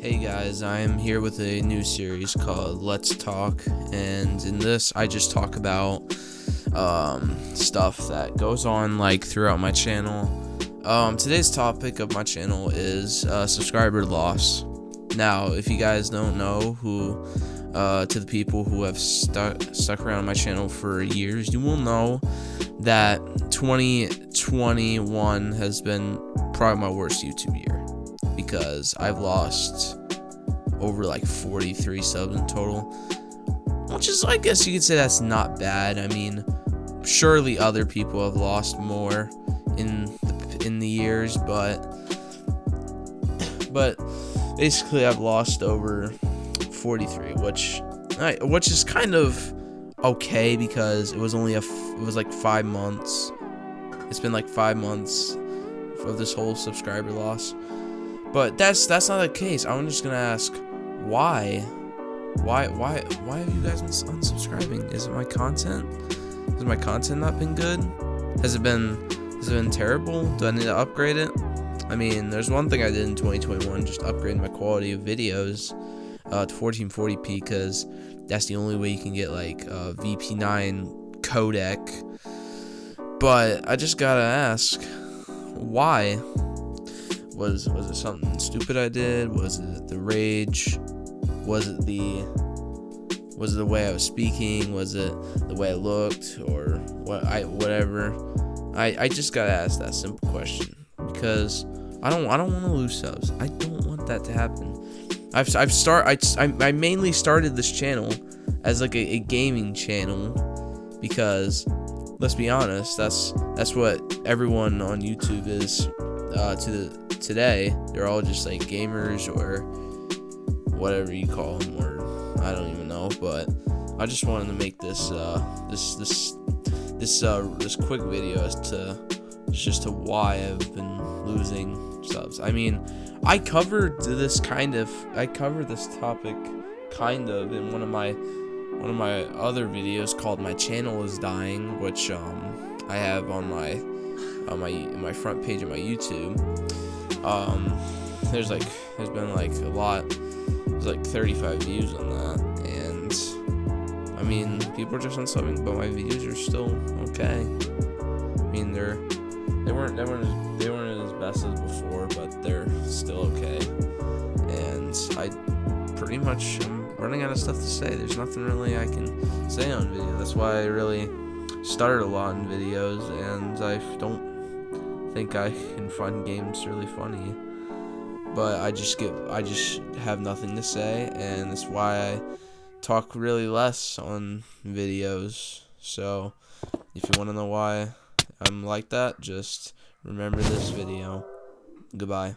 Hey guys, I am here with a new series called Let's Talk, and in this, I just talk about um, stuff that goes on like throughout my channel. Um, today's topic of my channel is uh, subscriber loss. Now, if you guys don't know who, uh, to the people who have stuck stuck around my channel for years, you will know that 2021 has been probably my worst YouTube year because I've lost over like 43 subs in total. Which is, I guess you could say that's not bad. I mean, surely other people have lost more in the, in the years, but but basically I've lost over 43, which which is kind of okay because it was only a it was like five months. It's been like five months of this whole subscriber loss. But that's that's not the case. I'm just gonna ask why, why, why, why have you guys been unsubscribing? Is it my content? Has my content not been good? Has it been has it been terrible? Do I need to upgrade it? I mean, there's one thing I did in 2021, just upgrade my quality of videos uh, to 1440p because that's the only way you can get like a VP9 codec. But I just gotta ask, why? Was was it something stupid I did? Was it the rage? Was it the was it the way I was speaking? Was it the way I looked or what I whatever? I I just gotta ask that simple question because I don't I don't want to lose subs. I don't want that to happen. I've I've start I, I, I mainly started this channel as like a, a gaming channel because let's be honest that's that's what everyone on YouTube is uh, to the today, they're all just like gamers or whatever you call them, or I don't even know. But I just wanted to make this uh, this this this uh, this quick video as to just to why I've been losing subs. I mean, I covered this kind of I covered this topic kind of in one of my one of my other videos called "My Channel Is Dying," which um, I have on my on my my front page of my YouTube um there's like there's been like a lot. There's like 35 views on that and i mean people are just unsubbing but my views are still okay. I mean they're they weren't they weren't they weren't as best as before but they're still okay. And i pretty much i'm running out of stuff to say. There's nothing really i can say on video. That's why i really started a lot in videos and i don't think I can find games really funny. But I just get I just have nothing to say and that's why I talk really less on videos. So if you want to know why I'm like that, just remember this video. Goodbye.